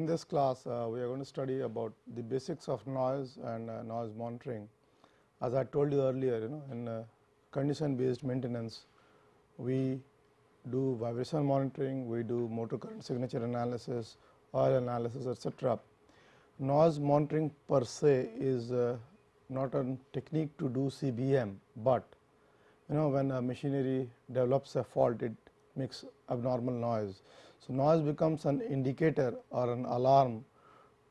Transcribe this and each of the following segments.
In this class, uh, we are going to study about the basics of noise and uh, noise monitoring. As I told you earlier, you know, in uh, condition based maintenance, we do vibration monitoring, we do motor current signature analysis, oil analysis, etc. Noise monitoring per se is uh, not a technique to do CBM, but you know when a machinery develops a fault, it makes abnormal noise. Noise becomes an indicator or an alarm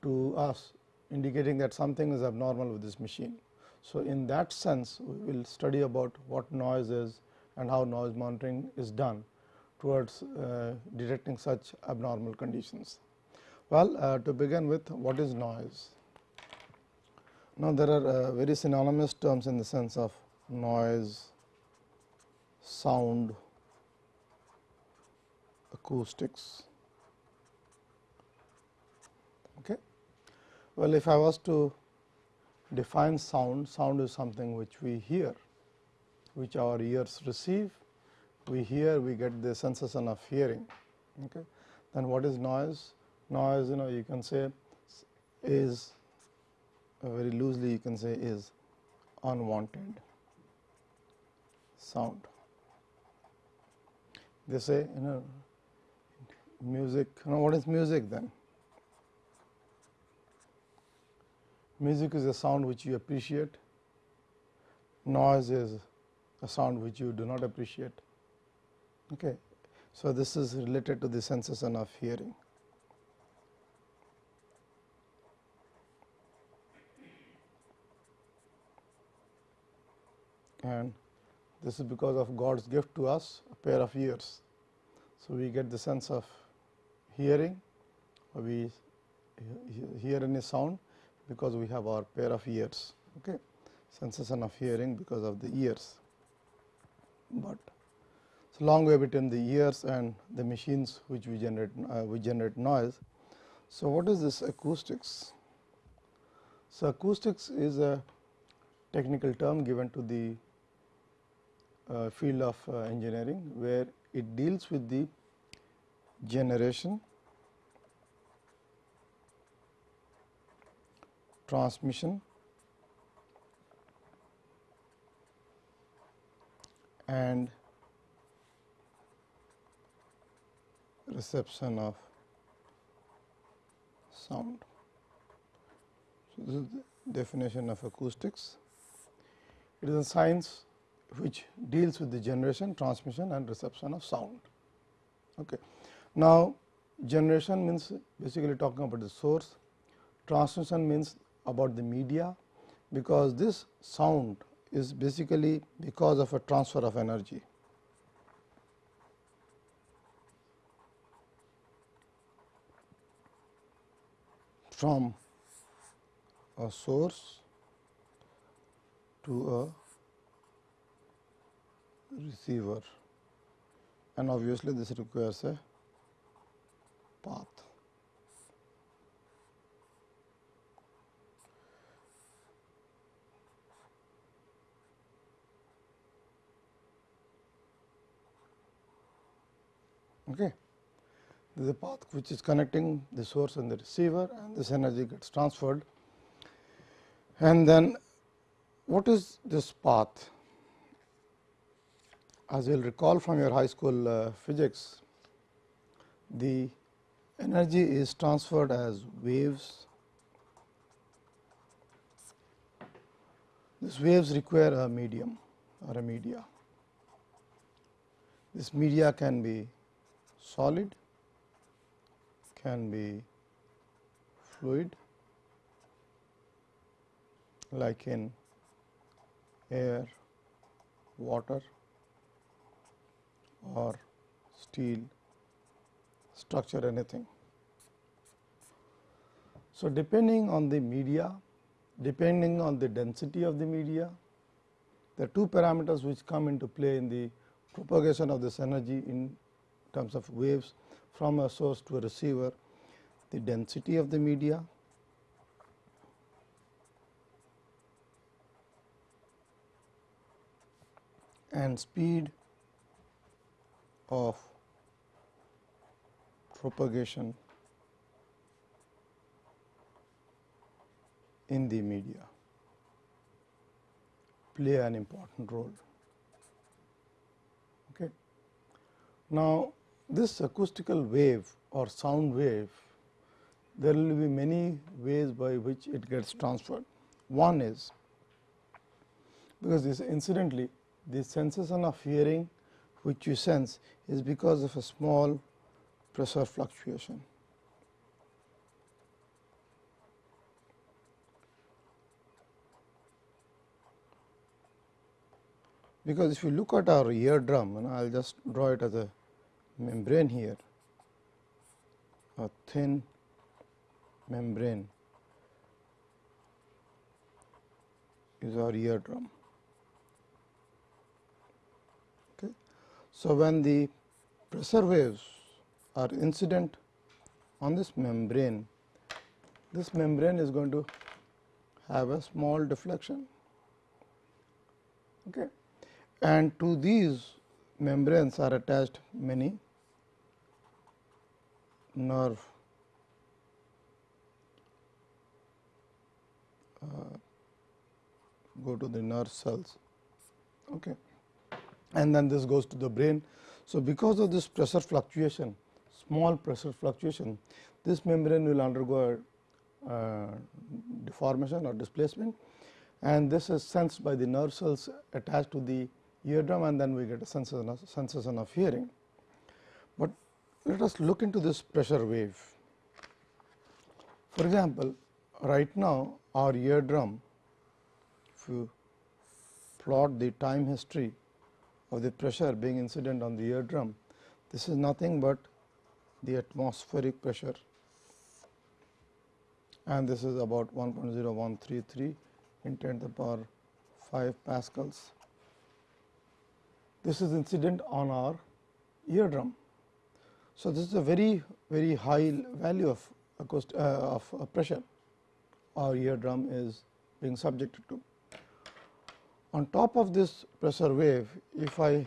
to us indicating that something is abnormal with this machine. So, in that sense we will study about what noise is and how noise monitoring is done towards uh, detecting such abnormal conditions. Well, uh, to begin with what is noise? Now, there are uh, very synonymous terms in the sense of noise, sound, acoustics. Okay. Well, if I was to define sound, sound is something which we hear, which our ears receive, we hear, we get the sensation of hearing. Okay. Then what is noise? Noise, you know, you can say is very loosely you can say is unwanted sound. They say, you know, music. Now, what is music then? Music is a sound which you appreciate, noise is a sound which you do not appreciate. Okay. So, this is related to the sensation of hearing. And this is because of God's gift to us a pair of ears. So, we get the sense of hearing, we hear any sound because we have our pair of ears, okay. sensation of hearing because of the ears. But it's a long way between the ears and the machines which we generate, uh, we generate noise. So, what is this acoustics? So, acoustics is a technical term given to the uh, field of uh, engineering, where it deals with the generation transmission and reception of sound. So, this is the definition of acoustics. It is a science which deals with the generation, transmission and reception of sound. Okay. Now, generation means basically talking about the source, transmission means about the media, because this sound is basically because of a transfer of energy. from a source to a receiver and obviously this requires a path. Okay. There is a path which is connecting the source and the receiver and this energy gets transferred. And then what is this path? As you will recall from your high school uh, physics, the energy is transferred as waves. These waves require a medium or a media. This media can be solid, can be fluid like in air, water or steel structure anything. So, depending on the media, depending on the density of the media, the two parameters which come into play in the propagation of this energy in terms of waves from a source to a receiver, the density of the media and speed of propagation in the media play an important role. Okay. Now, this acoustical wave or sound wave, there will be many ways by which it gets transferred. One is because this incidentally the sensation of hearing which you sense is because of a small pressure fluctuation. Because if you look at our eardrum, and I will just draw it as a membrane here, a thin membrane is our eardrum. Okay. So, when the pressure waves are incident on this membrane, this membrane is going to have a small deflection. Okay and to these membranes are attached many nerve uh, go to the nerve cells okay. and then this goes to the brain. So, because of this pressure fluctuation small pressure fluctuation this membrane will undergo a uh, deformation or displacement and this is sensed by the nerve cells attached to the eardrum and then we get a sensation of, sensation of hearing. Let us look into this pressure wave. For example, right now our eardrum, if you plot the time history of the pressure being incident on the eardrum, this is nothing but the atmospheric pressure and this is about 1.0133 in 10 to the power 5 pascals this is incident on our eardrum. So, this is a very very high value of acoust uh, of uh, pressure our eardrum is being subjected to. On top of this pressure wave, if I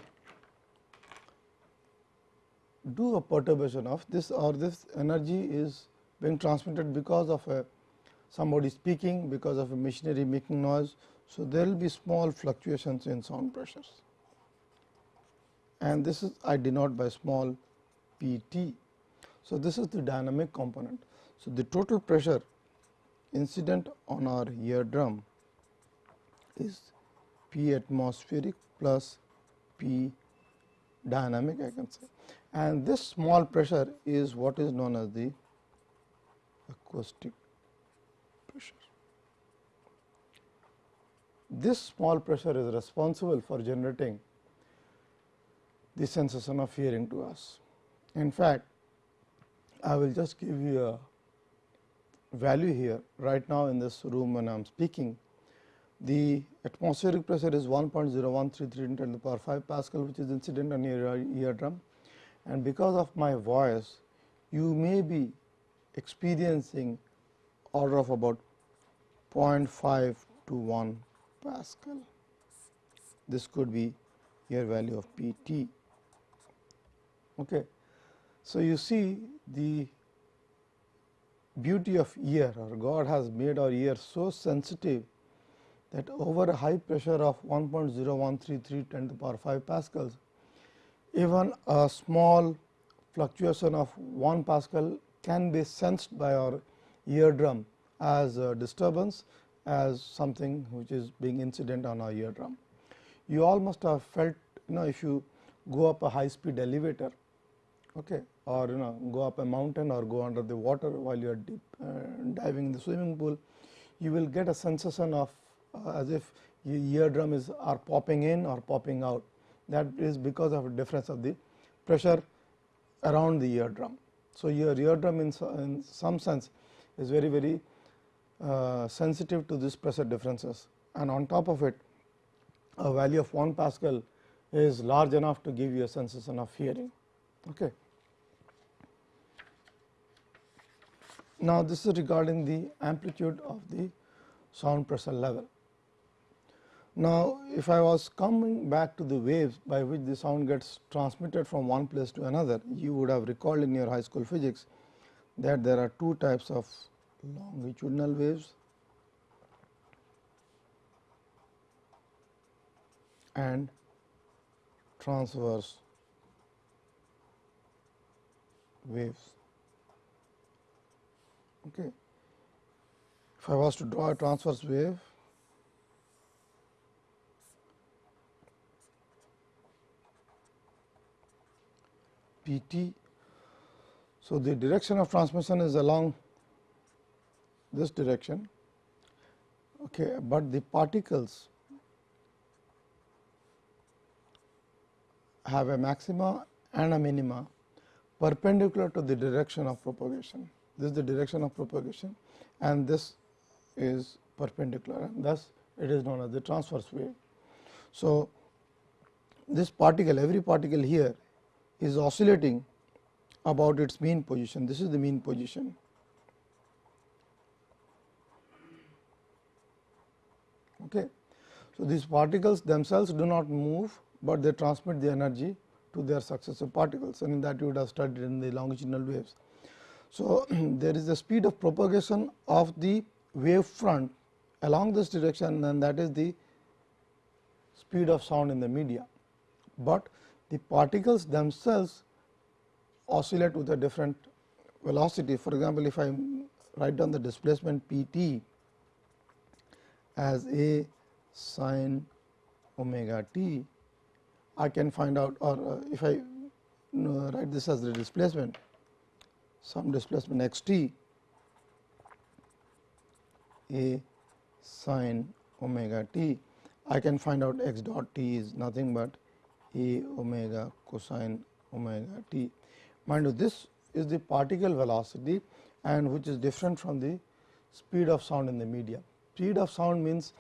do a perturbation of this or this energy is being transmitted because of a somebody speaking, because of a machinery making noise. So, there will be small fluctuations in sound pressures and this is I denote by small p t. So, this is the dynamic component. So, the total pressure incident on our eardrum is p atmospheric plus p dynamic I can say and this small pressure is what is known as the acoustic pressure. This small pressure is responsible for generating the sensation of hearing to us. In fact, I will just give you a value here right now in this room when I am speaking. The atmospheric pressure is 1.0133 10 to the power 5 Pascal which is incident on your eardrum and because of my voice you may be experiencing order of about 0.5 to 1 Pascal. This could be your value of P t. Okay. So, you see the beauty of ear or God has made our ear so sensitive that over a high pressure of 1.0133 10 to the power 5 pascals, even a small fluctuation of 1 pascal can be sensed by our eardrum as a disturbance as something which is being incident on our eardrum. You all must have felt you know if you go up a high speed elevator okay, or you know go up a mountain or go under the water while you are deep uh, diving in the swimming pool, you will get a sensation of uh, as if your eardrum is are popping in or popping out. That is because of a difference of the pressure around the eardrum. So, your eardrum in, in some sense is very very uh, sensitive to this pressure differences and on top of it a value of 1 Pascal is large enough to give you a sensation of hearing. Okay. Now, this is regarding the amplitude of the sound pressure level. Now, if I was coming back to the waves by which the sound gets transmitted from one place to another, you would have recalled in your high school physics that there are two types of longitudinal waves and transverse waves. Okay. If I was to draw a transverse wave, P t. So, the direction of transmission is along this direction, okay, but the particles have a maxima and a minima perpendicular to the direction of propagation. This is the direction of propagation and this is perpendicular and thus it is known as the transverse wave. So, this particle every particle here is oscillating about its mean position. This is the mean position. Okay. So, these particles themselves do not move, but they transmit the energy to their successive particles and in that you would have studied in the longitudinal waves. So, there is the speed of propagation of the wave front along this direction and that is the speed of sound in the media, but the particles themselves oscillate with a different velocity. For example, if I write down the displacement P t as a sine omega t, I can find out or uh, if I write this as the displacement some displacement x t a sine omega t, I can find out x dot t is nothing but a omega cosine omega t. Mind you this is the particle velocity and which is different from the speed of sound in the media. Speed of sound means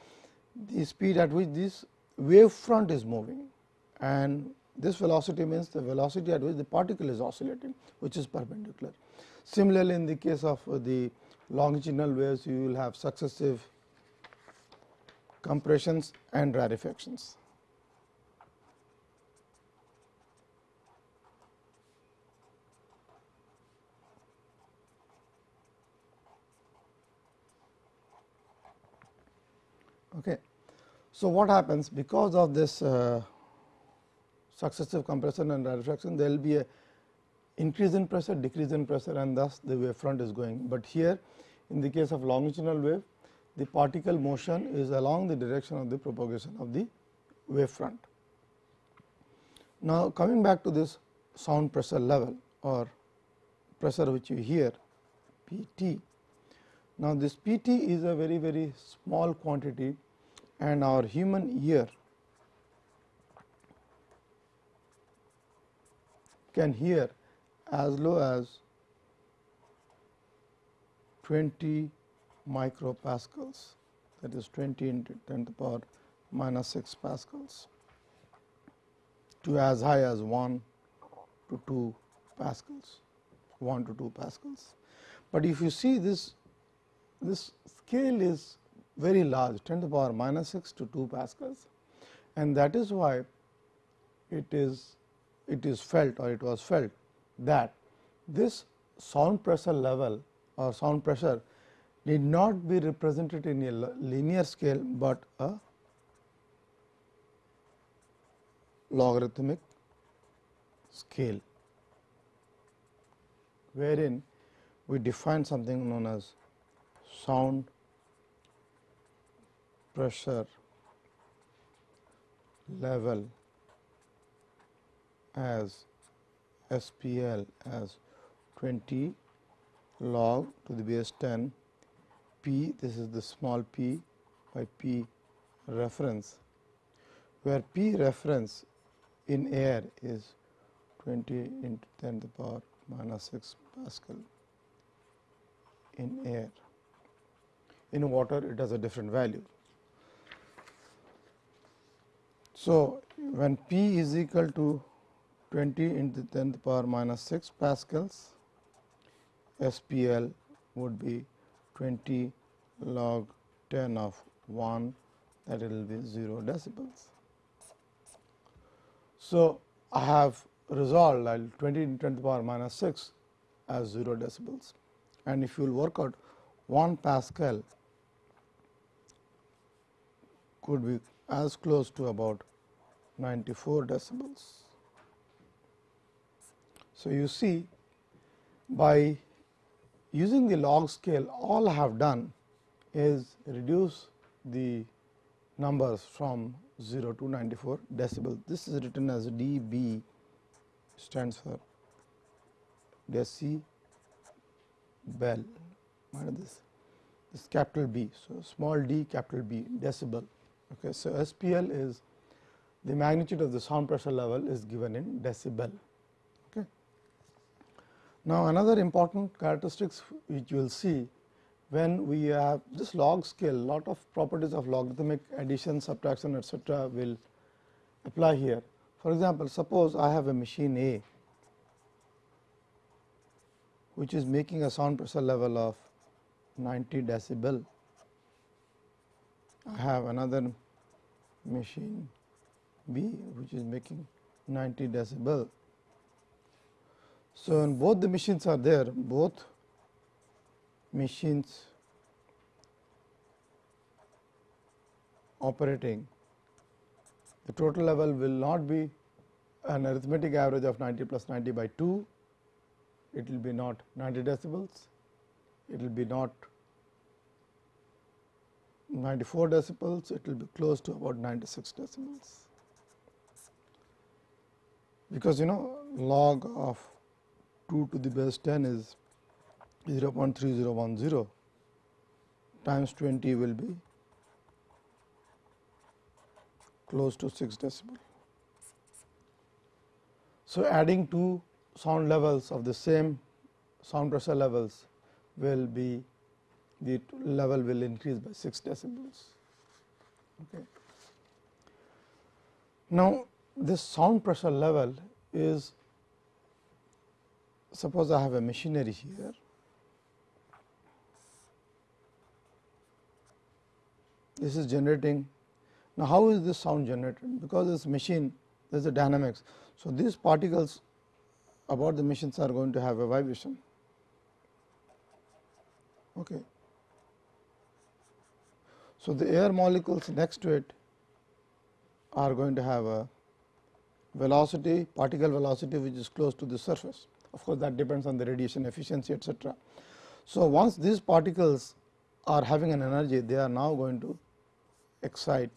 the speed at which this wave front is moving and this velocity means the velocity at which the particle is oscillating which is perpendicular. Similarly, in the case of the longitudinal waves you will have successive compressions and rarefactions. Okay. So, what happens because of this uh, successive compression and rarefaction there will be a increase in pressure decrease in pressure and thus the wave front is going, but here in the case of longitudinal wave the particle motion is along the direction of the propagation of the wave front. Now, coming back to this sound pressure level or pressure which you hear P t now, this P t is a very very small quantity and our human ear can hear as low as 20 micropascals that is 20 into 10 to the power minus 6 pascals to as high as 1 to 2 pascals 1 to 2 pascals. But if you see this this scale is very large 10 to the power minus 6 to 2 pascals and that is why it is it is felt or it was felt that this sound pressure level or sound pressure need not be represented in a linear scale, but a logarithmic scale wherein we define something known as sound pressure level as SPL as 20 log to the base 10 p this is the small p by p reference where p reference in air is 20 into 10 to the power minus 6 Pascal in air in water it has a different value. So, when P is equal to 20 into 10 to the power minus 6 pascals, SPL would be 20 log 10 of 1 that will be 0 decibels. So, I have resolved 20 into 10 to the power minus 6 as 0 decibels and if you will work out 1 pascal could be as close to about 94 decibels. So, you see by using the log scale all I have done is reduce the numbers from 0 to 94 decibel. This is written as dB stands for decibel this this capital B. So, small d capital B decibel. Okay. So, SPL is the magnitude of the sound pressure level is given in decibel. Now, another important characteristics which you will see when we have this log scale lot of properties of logarithmic addition subtraction etcetera will apply here. For example, suppose I have a machine A which is making a sound pressure level of 90 decibel. I have another machine B which is making 90 decibel. So, when both the machines are there, both machines operating, the total level will not be an arithmetic average of 90 plus 90 by 2, it will be not 90 decibels, it will be not 94 decibels, it will be close to about 96 decibels. Because you know log of 2 to the base 10 is 0.3010 times 20 will be close to 6 decibel. So, adding two sound levels of the same sound pressure levels will be the level will increase by 6 decibels. Okay. Now, this sound pressure level is suppose I have a machinery here. This is generating. Now, how is this sound generated? Because this machine there is a dynamics. So, these particles about the machines are going to have a vibration. Okay. So, the air molecules next to it are going to have a velocity particle velocity which is close to the surface. Of course, that depends on the radiation efficiency etcetera. So, once these particles are having an energy they are now going to excite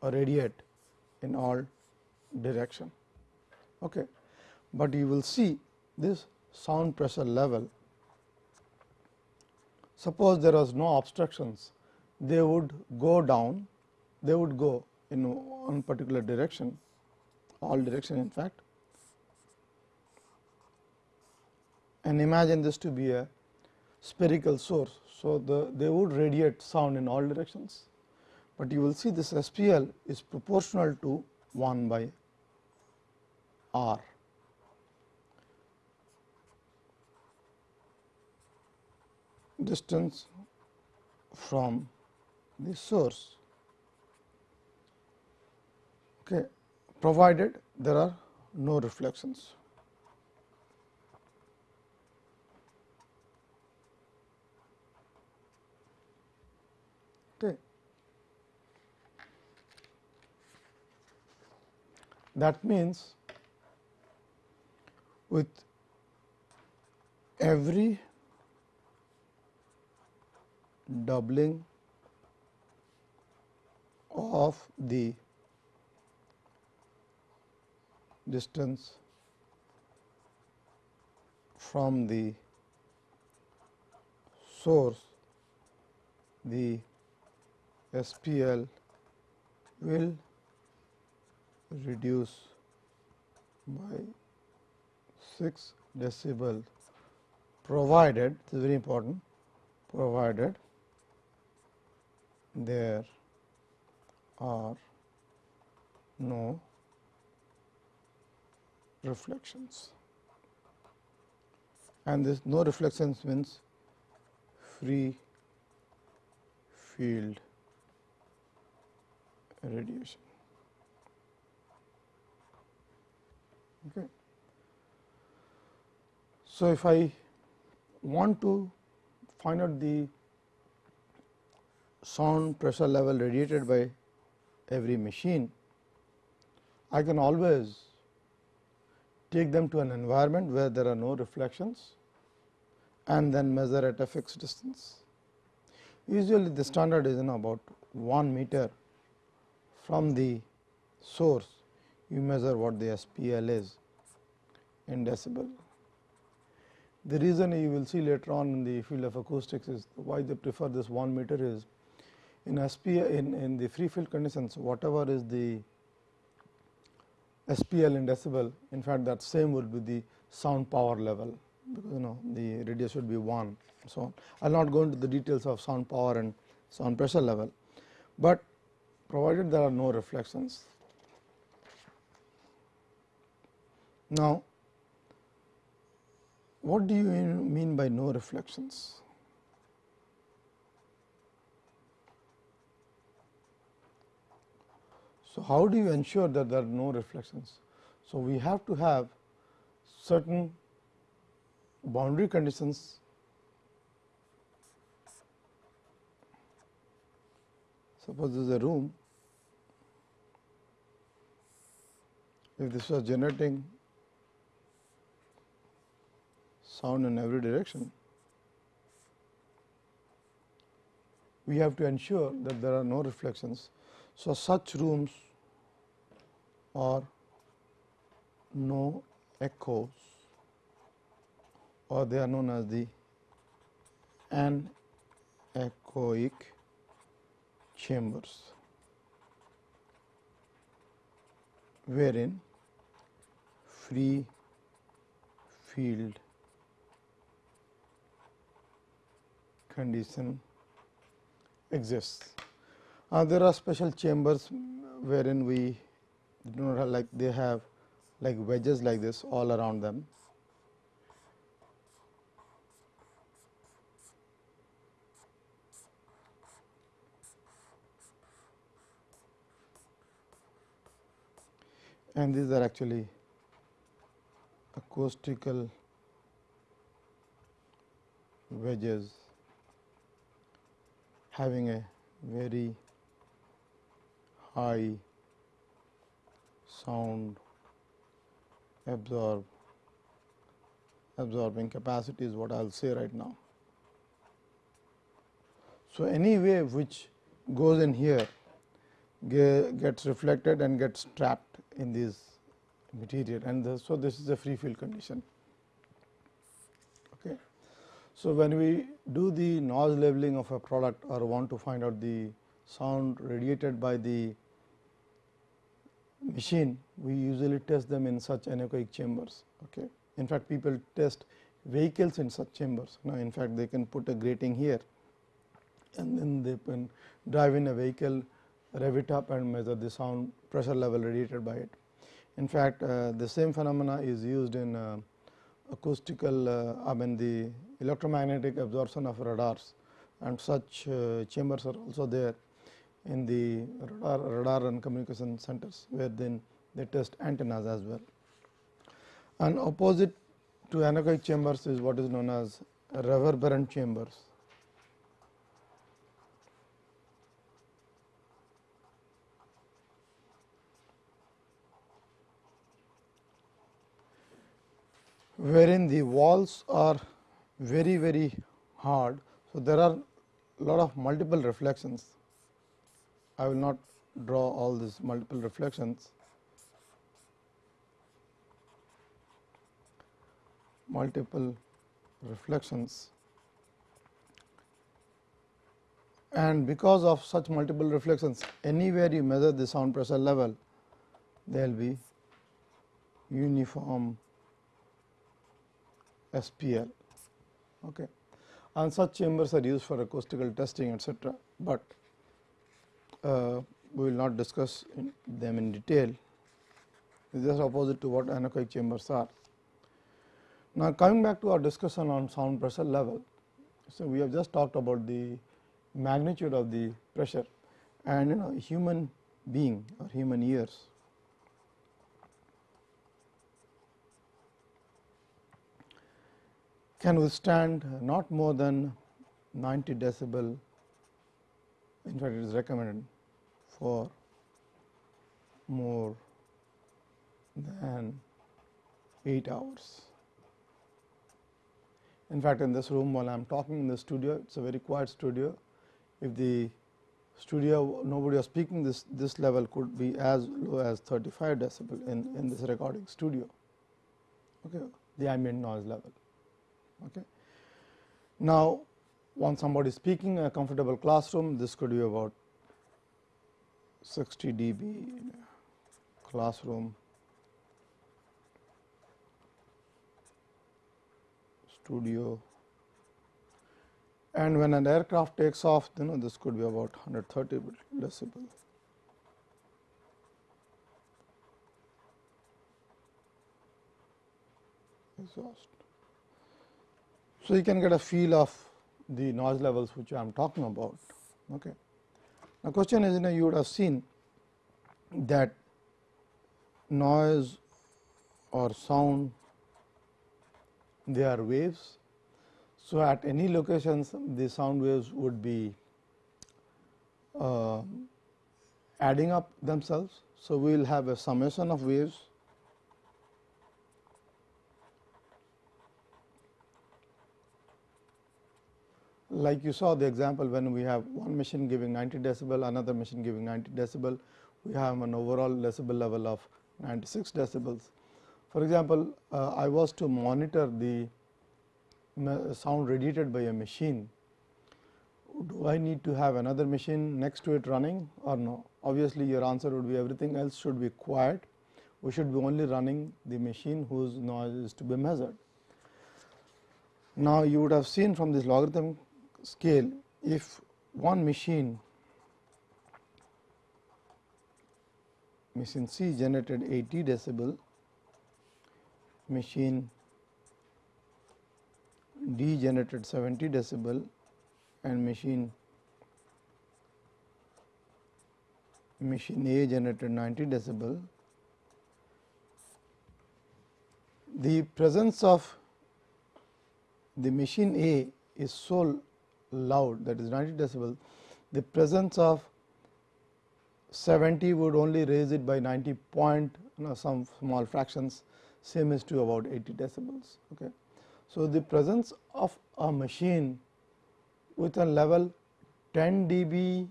or radiate in all direction. Okay. But you will see this sound pressure level suppose there was no obstructions they would go down they would go in one particular direction all direction in fact and imagine this to be a spherical source. So, the they would radiate sound in all directions, but you will see this SPL is proportional to 1 by R. distance from the source okay, provided there are no reflections. Okay. That means, with every doubling of the distance from the source the SPL will reduce by 6 decibel provided this is very important provided there are no reflections and this no reflections means free field radiation. Okay. So, if I want to find out the sound pressure level radiated by every machine, I can always take them to an environment where there are no reflections and then measure at a fixed distance. Usually, the standard is in about 1 meter from the source, you measure what the SPL is in decibel. The reason you will see later on in the field of acoustics is why they prefer this 1 meter is in SPL in, in the free field conditions whatever is the SPL in decibel in fact that same would be the sound power level because you know the radius would be 1 so on. I will not go into the details of sound power and sound pressure level, but provided there are no reflections. Now, what do you mean by no reflections? So, how do you ensure that there are no reflections? So, we have to have certain boundary conditions suppose this is a room if this was generating sound in every direction we have to ensure that there are no reflections. So, such rooms are no echoes or they are known as the anechoic chambers, wherein free field condition exists. Uh, there are special chambers wherein we do not have like they have like wedges like this all around them. And these are actually acoustical wedges having a very high sound absorb absorbing capacity is what I will say right now. So, any wave which goes in here gets reflected and gets trapped in this material and so this is a free field condition. Okay. So, when we do the noise leveling of a product or want to find out the sound radiated by the machine, we usually test them in such anechoic chambers. Okay. In fact, people test vehicles in such chambers. Now, in fact, they can put a grating here and then they can drive in a vehicle rev it up and measure the sound pressure level radiated by it. In fact, uh, the same phenomena is used in uh, acoustical uh, I mean the electromagnetic absorption of radars and such uh, chambers are also there in the radar, radar and communication centers where then they test antennas as well. And opposite to anechoic chambers is what is known as reverberant chambers. wherein the walls are very very hard. So, there are lot of multiple reflections. I will not draw all these multiple reflections. multiple reflections and because of such multiple reflections anywhere you measure the sound pressure level there will be uniform SPL. Okay. And such chambers are used for acoustical testing etc., but uh, we will not discuss in them in detail. This is opposite to what anechoic chambers are. Now, coming back to our discussion on sound pressure level. So, we have just talked about the magnitude of the pressure and you know human being or human ears can withstand not more than 90 decibel in fact it is recommended for more than 8 hours. In fact, in this room while I am talking in the studio, it is a very quiet studio. If the studio nobody was speaking this this level could be as low as 35 decibel in in this recording studio okay the ambient noise level okay now when somebody is speaking in a comfortable classroom this could be about 60 dB classroom studio and when an aircraft takes off you know this could be about 130 decibel. exhaust. So, you can get a feel of the noise levels which I am talking about. Okay. Now, question is you know you would have seen that noise or sound they are waves so, at any locations the sound waves would be uh, adding up themselves. So, we will have a summation of waves like you saw the example when we have one machine giving 90 decibel, another machine giving 90 decibel, we have an overall decibel level of 96 decibels. For example, uh, I was to monitor the sound radiated by a machine, do I need to have another machine next to it running or no? Obviously, your answer would be everything else should be quiet. We should be only running the machine whose noise is to be measured. Now, you would have seen from this logarithm scale, if one machine machine C generated 80 decibel, machine D generated 70 decibel and machine machine A generated 90 decibel. The presence of the machine A is so loud that is 90 decibel, the presence of 70 would only raise it by 90 point you know, some small fractions same is to about 80 decibels. Okay. So, the presence of a machine with a level 10 dB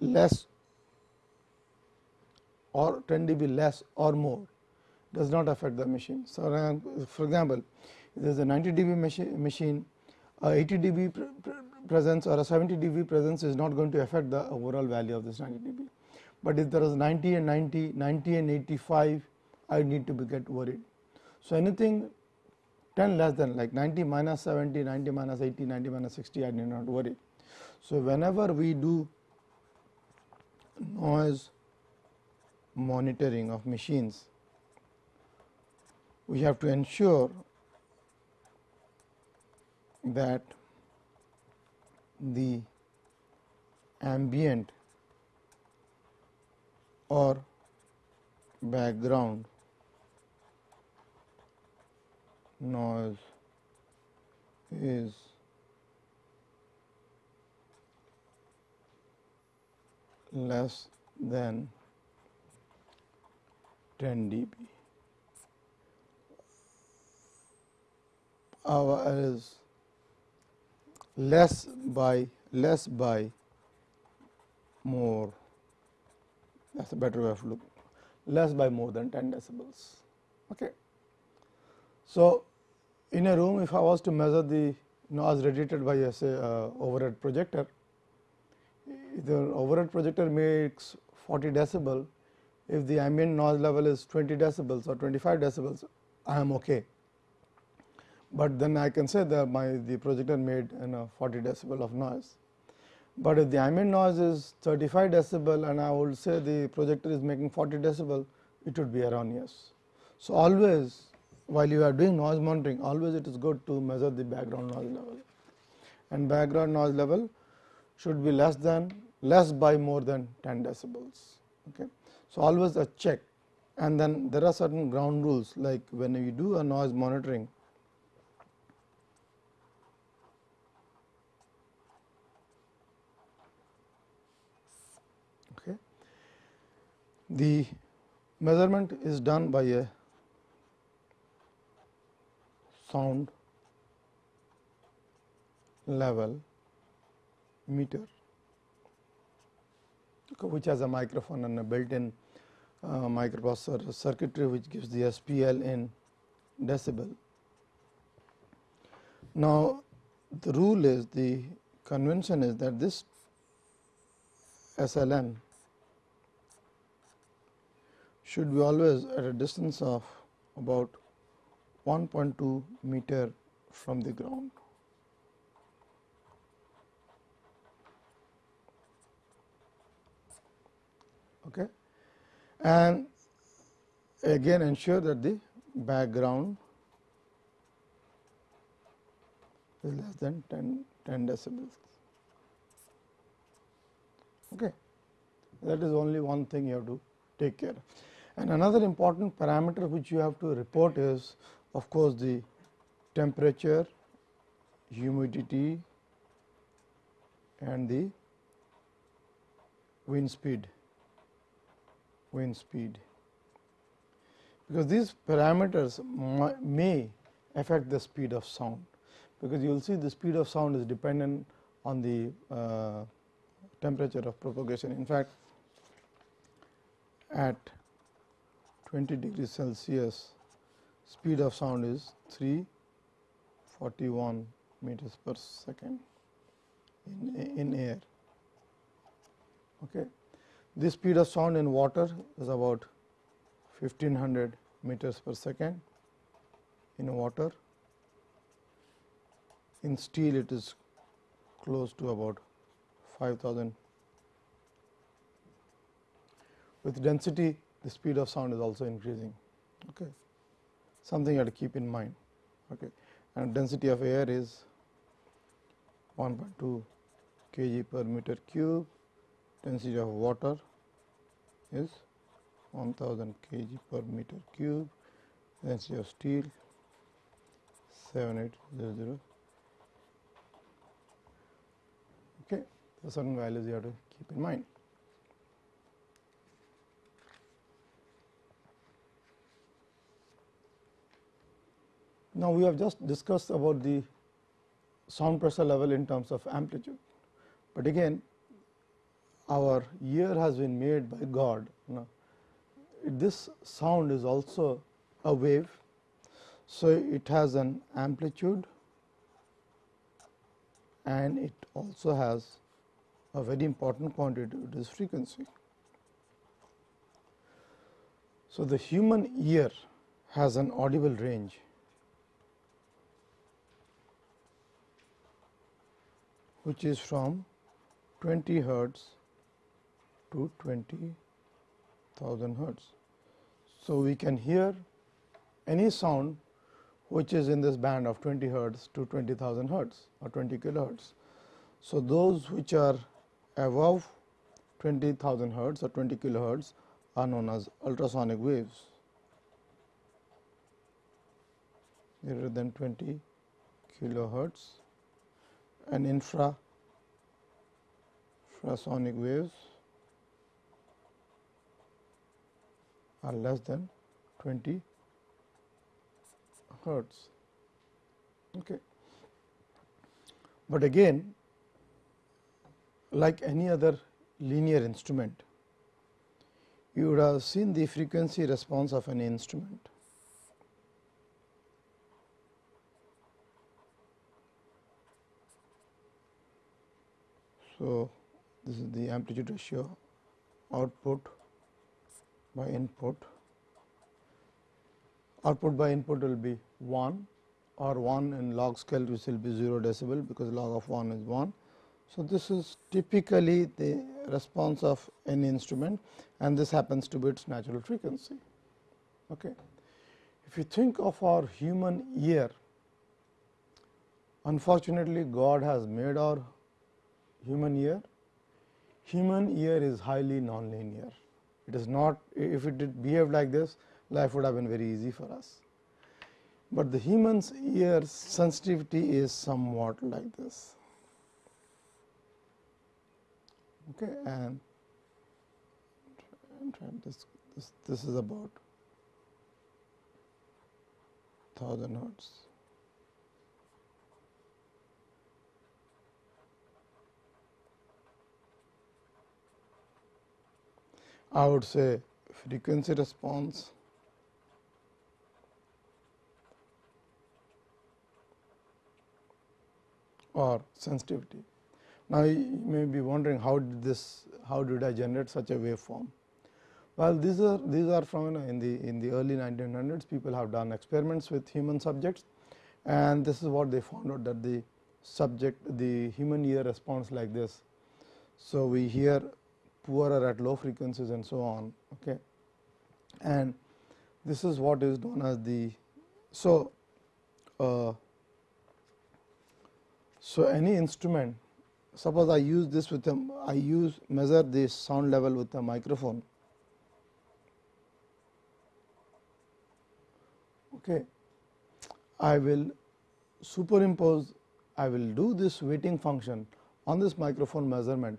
less or 10 dB less or more does not affect the machine. So, for example, if there is a 90 dB machine, Uh, 80 dB presence or a 70 dB presence is not going to affect the overall value of this 90 dB. But if there is 90 and 90, 90 and 85, I need to be get worried. So, anything 10 less than like 90 minus 70, 90 minus 80, 90 minus 60 I need not worry. So, whenever we do noise monitoring of machines, we have to ensure that the ambient or background noise is less than 10 dB. Our is less by less by more that is a better way of look less by more than 10 decibels. Okay. So, in a room if I was to measure the noise radiated by a say uh, overhead projector, the overhead projector makes 40 decibel, if the ambient noise level is 20 decibels or 25 decibels, I am okay. But then I can say that my the projector made you know 40 decibel of noise. But if the ambient noise is 35 decibel and I would say the projector is making 40 decibel, it would be erroneous. So, always while you are doing noise monitoring always it is good to measure the background noise level and background noise level should be less than less by more than 10 decibels. Okay. So, always a check and then there are certain ground rules like when you do a noise monitoring okay, the measurement is done by a sound level meter which has a microphone and a built in uh, microprocessor circuitry which gives the SPL in decibel. Now, the rule is the convention is that this SLM should be always at a distance of about 1.2 meter from the ground. Okay. And again ensure that the background is less than 10, 10 decibels. Okay. That is only one thing you have to take care. And another important parameter which you have to report is of course, the temperature, humidity and the wind speed wind speed because these parameters may affect the speed of sound because you will see the speed of sound is dependent on the uh, temperature of propagation. In fact, at 20 degrees Celsius speed of sound is 341 meters per second in, in air. Okay. This speed of sound in water is about 1500 meters per second in water. In steel it is close to about 5000. With density the speed of sound is also increasing. Okay. Something you have to keep in mind. Okay. And density of air is 1.2 kg per meter cube density of water is 1000 kg per meter cube, density of steel 7800. Okay, so certain values you have to keep in mind. Now, we have just discussed about the sound pressure level in terms of amplitude, but again our ear has been made by God. Know, this sound is also a wave. So, it has an amplitude and it also has a very important quantity it is frequency. So, the human ear has an audible range which is from 20 hertz to 20,000 hertz. So, we can hear any sound which is in this band of 20 hertz to 20,000 hertz or 20 kilohertz. So, those which are above 20,000 hertz or 20 kilohertz are known as ultrasonic waves greater than 20 kilohertz and infra infrasonic waves are less than 20 hertz. Okay. But again like any other linear instrument, you would have seen the frequency response of an instrument. So, this is the amplitude ratio output by input. Output by input will be 1 or 1 in log scale which will be 0 decibel because log of 1 is 1. So, this is typically the response of any instrument and this happens to be its natural frequency. Okay. If you think of our human ear, unfortunately, God has made our human ear. Human ear is highly nonlinear. It is not if it did behave like this life would have been very easy for us. But the human's ear sensitivity is somewhat like this. Okay, and, this this, this is about 1000 hertz. I would say frequency response or sensitivity. Now, you may be wondering how did this how did I generate such a waveform? Well, these are these are know, in the in the early 1900s people have done experiments with human subjects and this is what they found out that the subject the human ear responds like this. So, we hear poorer at low frequencies and so on okay. and this is what is known as the so uh, so any instrument suppose I use this with a I use measure this sound level with a microphone okay I will superimpose I will do this weighting function on this microphone measurement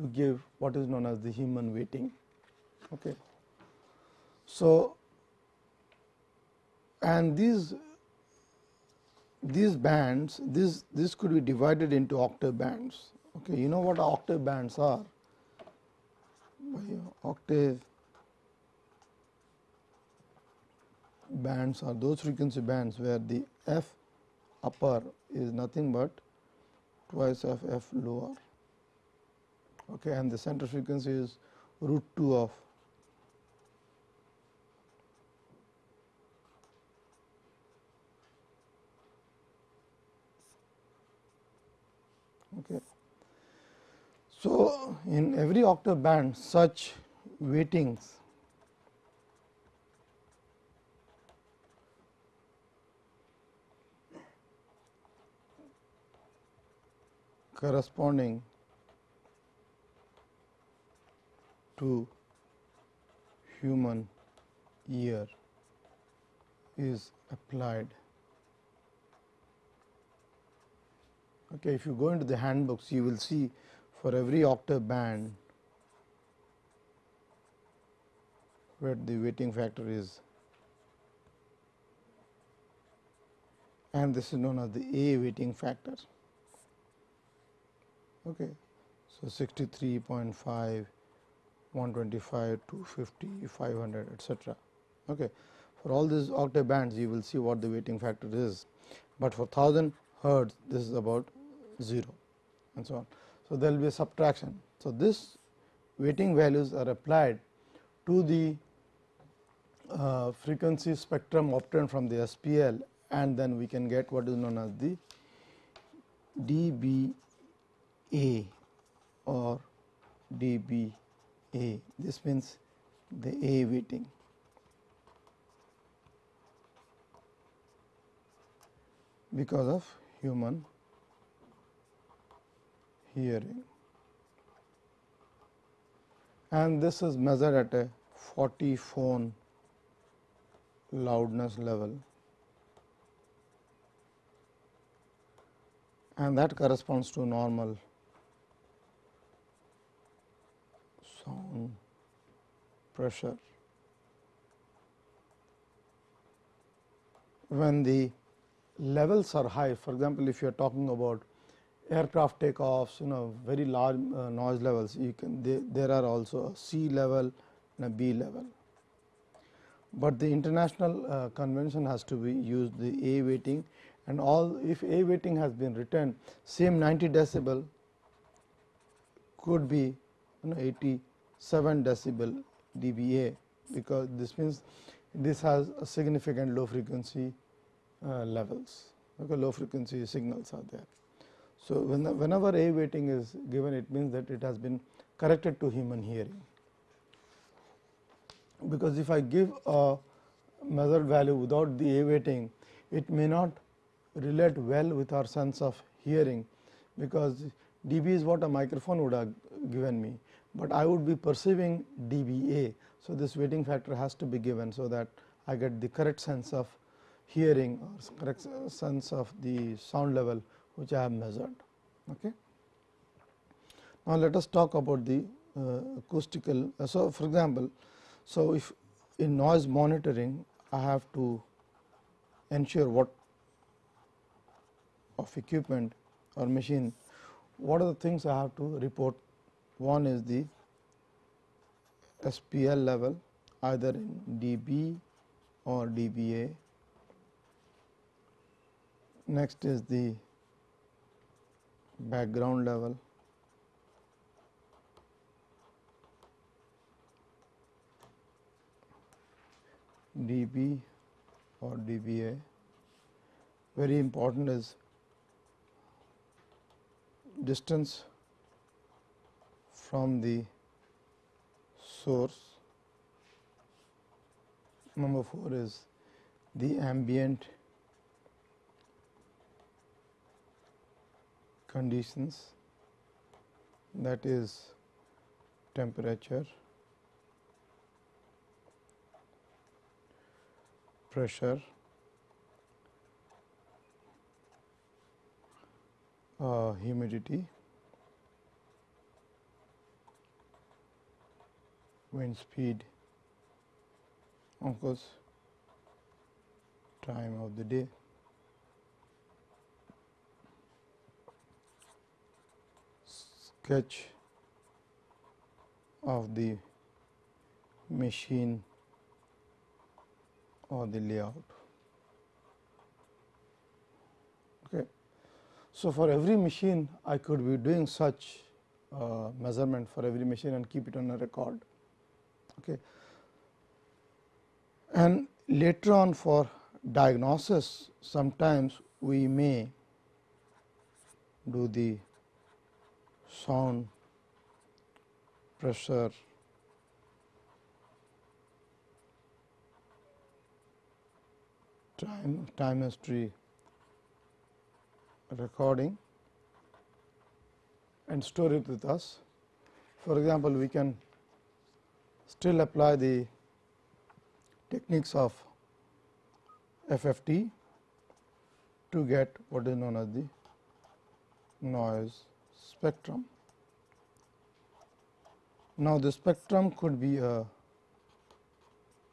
to give what is known as the human weighting. Okay. So, and these these bands this this could be divided into octave bands. Okay, you know what octave bands are? Octave bands are those frequency bands where the f upper is nothing but twice of f lower okay, and the center frequency is root 2 of okay. So, in every octave band such weightings corresponding to human ear is applied. Okay, if you go into the handbooks, you will see for every octave band where the weighting factor is and this is known as the A weighting factor. Okay. So, 63.5 125, 250, 500 etc. Okay. For all these octave bands you will see what the weighting factor is, but for 1000 hertz this is about 0 and so on. So, there will be a subtraction. So, this weighting values are applied to the uh, frequency spectrum obtained from the SPL and then we can get what is known as the dBA or dB a, this means the A weighting. because of human hearing. And this is measured at a 40 phon loudness level. And that corresponds to normal sound pressure. When the levels are high, for example, if you are talking about aircraft takeoffs, you know very large uh, noise levels, you can they, there are also a C level and a B level. But the international uh, convention has to be used the A weighting and all if A weighting has been written same 90 decibel could be you know 80 7 decibel dBA because this means this has a significant low frequency uh, levels okay low frequency signals are there. So, when the, whenever A weighting is given it means that it has been corrected to human hearing because if I give a measured value without the A weighting it may not relate well with our sense of hearing because dB is what a microphone would have given me but I would be perceiving dBA. So, this weighting factor has to be given, so that I get the correct sense of hearing or correct sense of the sound level which I have measured. Okay. Now, let us talk about the uh, acoustical. Uh, so, for example, So, if in noise monitoring I have to ensure what of equipment or machine, what are the things I have to report? One is the SPL level either in dB or dBA. Next is the background level. dB or dBA. Very important is distance from the source. Number 4 is the ambient conditions that is temperature, pressure, uh, humidity, wind speed, of course, time of the day. sketch of the machine or the layout. Okay. So, for every machine I could be doing such uh, measurement for every machine and keep it on a record. Okay. And later on for diagnosis sometimes we may do the sound, pressure, time, time history recording and store it with us. For example, we can still apply the techniques of FFT to get what is known as the noise spectrum. Now, the spectrum could be a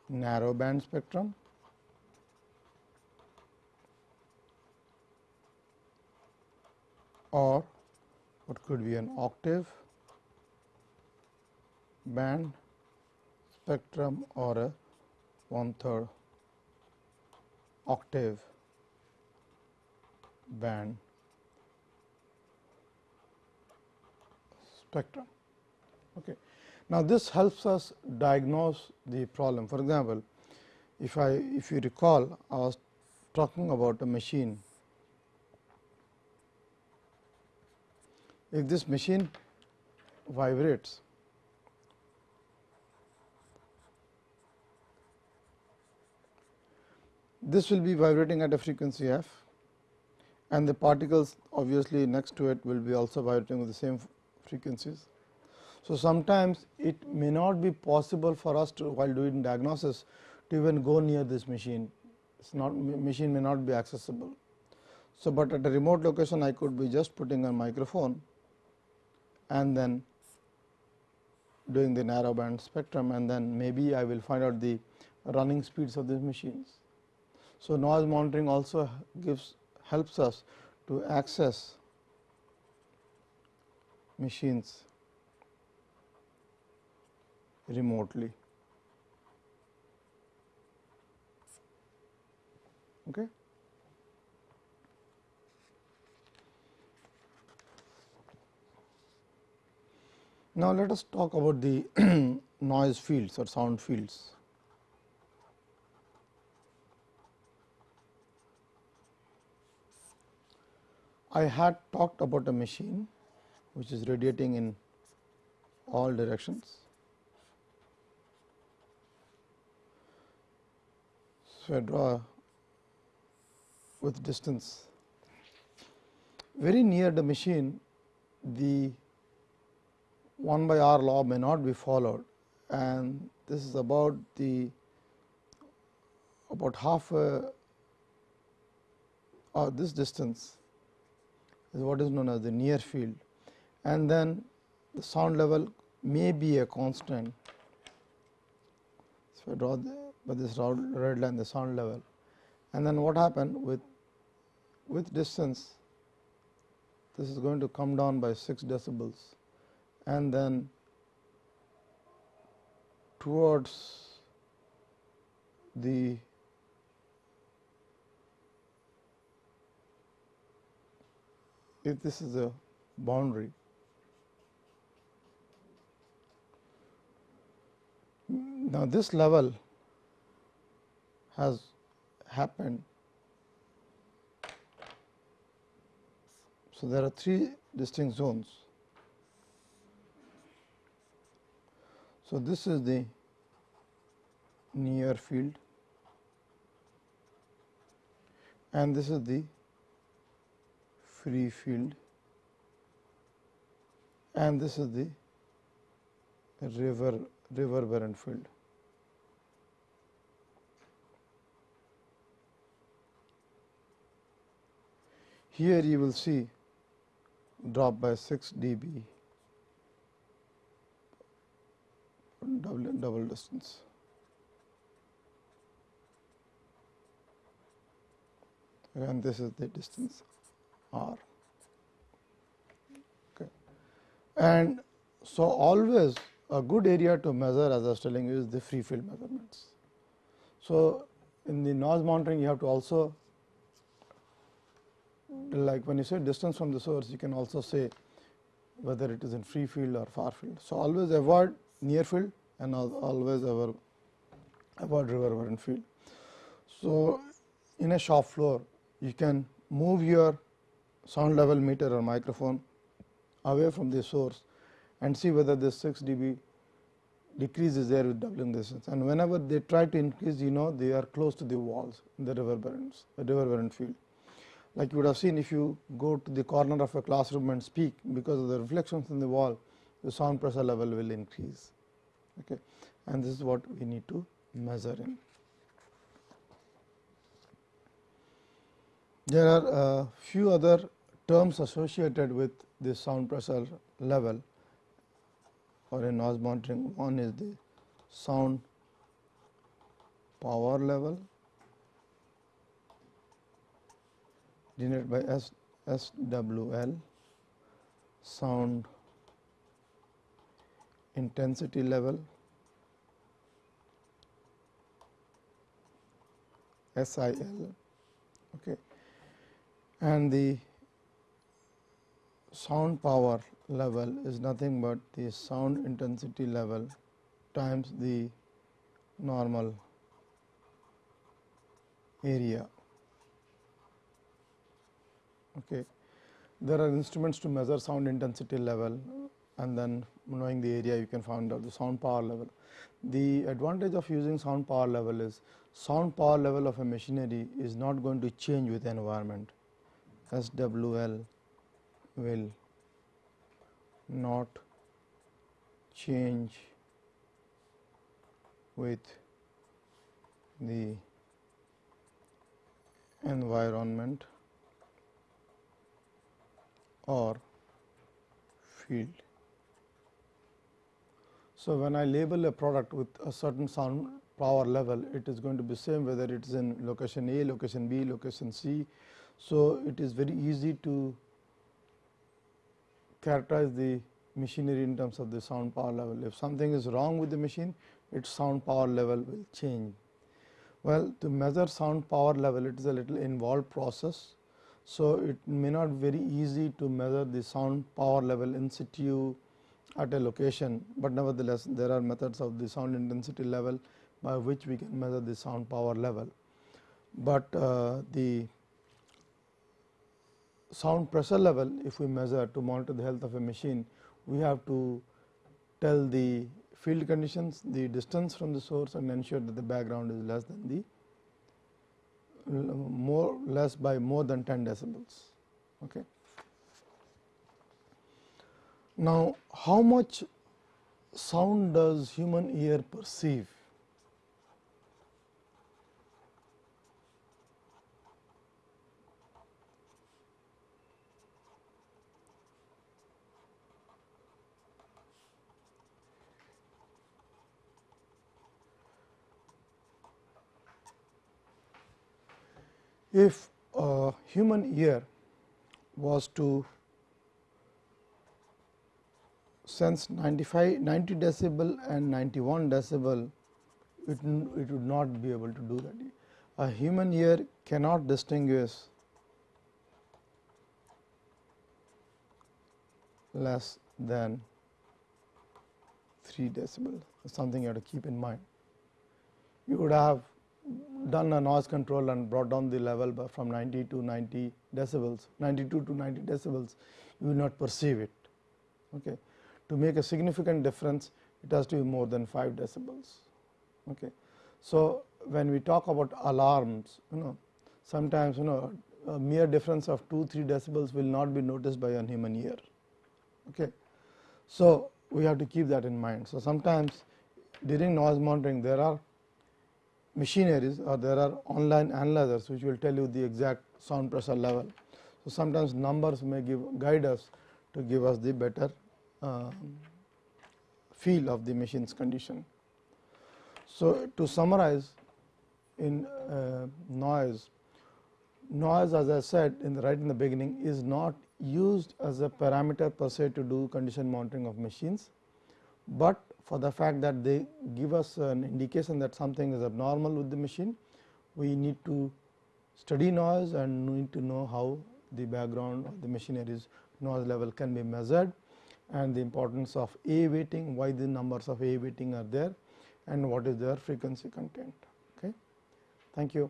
narrow band spectrum or what could be an octave band spectrum or a one third octave band spectrum. Okay. Now, this helps us diagnose the problem. For example, if I if you recall I was talking about a machine. If this machine vibrates, this will be vibrating at a frequency f and the particles obviously next to it will be also vibrating with the same frequencies. So, sometimes it may not be possible for us to while doing diagnosis to even go near this machine, it is not machine may not be accessible. So, but at a remote location I could be just putting a microphone and then doing the narrow band spectrum and then maybe I will find out the running speeds of these machines. So, noise monitoring also gives helps us to access machines remotely. Okay. Now, let us talk about the noise fields or sound fields. I had talked about a machine which is radiating in all directions. So, I draw with distance very near the machine the 1 by r law may not be followed and this is about the about half a or this distance is what is known as the near field. And then the sound level may be a constant. So, I draw the, this red line the sound level. And then what happened with with distance this is going to come down by 6 decibels. And then towards the if this is a boundary now this level has happened. So there are three distinct zones. So this is the near field and this is the free field and this is the river reverberant field. Here you will see drop by 6 dB double, double distance. and this is the distance r. Okay. And so, always a good area to measure as I was telling you is the free field measurements. So, in the noise monitoring you have to also like when you say distance from the source you can also say whether it is in free field or far field. So, always avoid near field and always avoid avoid reverberant field. So, in a shop floor you can move your sound level meter or microphone away from the source and see whether this 6 dB decrease is there with doubling distance. And whenever they try to increase you know they are close to the walls the reverberants the reverberant field. Like you would have seen if you go to the corner of a classroom and speak because of the reflections in the wall the sound pressure level will increase. Okay? And this is what we need to measure in. There are a few other terms associated with this sound pressure level or a noise monitoring. One is the sound power level denoted by S SWL, sound intensity level SIL okay. and the sound power level is nothing but the sound intensity level times the normal area. Okay. There are instruments to measure sound intensity level and then knowing the area you can find out the sound power level. The advantage of using sound power level is sound power level of a machinery is not going to change with the environment. SWL will not change with the environment or field. So, when I label a product with a certain sound power level, it is going to be same whether it is in location A, location B, location C. So, it is very easy to characterize the machinery in terms of the sound power level. If something is wrong with the machine, its sound power level will change. Well, to measure sound power level, it is a little involved process. So, it may not very easy to measure the sound power level in situ at a location, but nevertheless there are methods of the sound intensity level by which we can measure the sound power level. But uh, the sound pressure level if we measure to monitor the health of a machine, we have to tell the field conditions, the distance from the source and ensure that the background is less than the more less by more than 10 decibels. Okay. Now, how much sound does human ear perceive? If a human ear was to sense 95 90 decibel and 91 decibel it, it would not be able to do that. A human ear cannot distinguish less than 3 decibel something you have to keep in mind. You would have done a noise control and brought down the level from 90 to 90 decibels 92 to 90 decibels you will not perceive it. Okay. To make a significant difference it has to be more than 5 decibels. Okay. So, when we talk about alarms you know sometimes you know a mere difference of 2 3 decibels will not be noticed by a human ear. Okay. So, we have to keep that in mind. So, sometimes during noise monitoring there are machineries or there are online analyzers which will tell you the exact sound pressure level. So, sometimes numbers may give guide us to give us the better uh, feel of the machine's condition. So, to summarize in uh, noise, noise as I said in the right in the beginning is not used as a parameter per se to do condition monitoring of machines, but for the fact that they give us an indication that something is abnormal with the machine, we need to study noise and need to know how the background of the machinery's noise level can be measured and the importance of A weighting, why the numbers of A weighting are there and what is their frequency content. Okay. Thank you.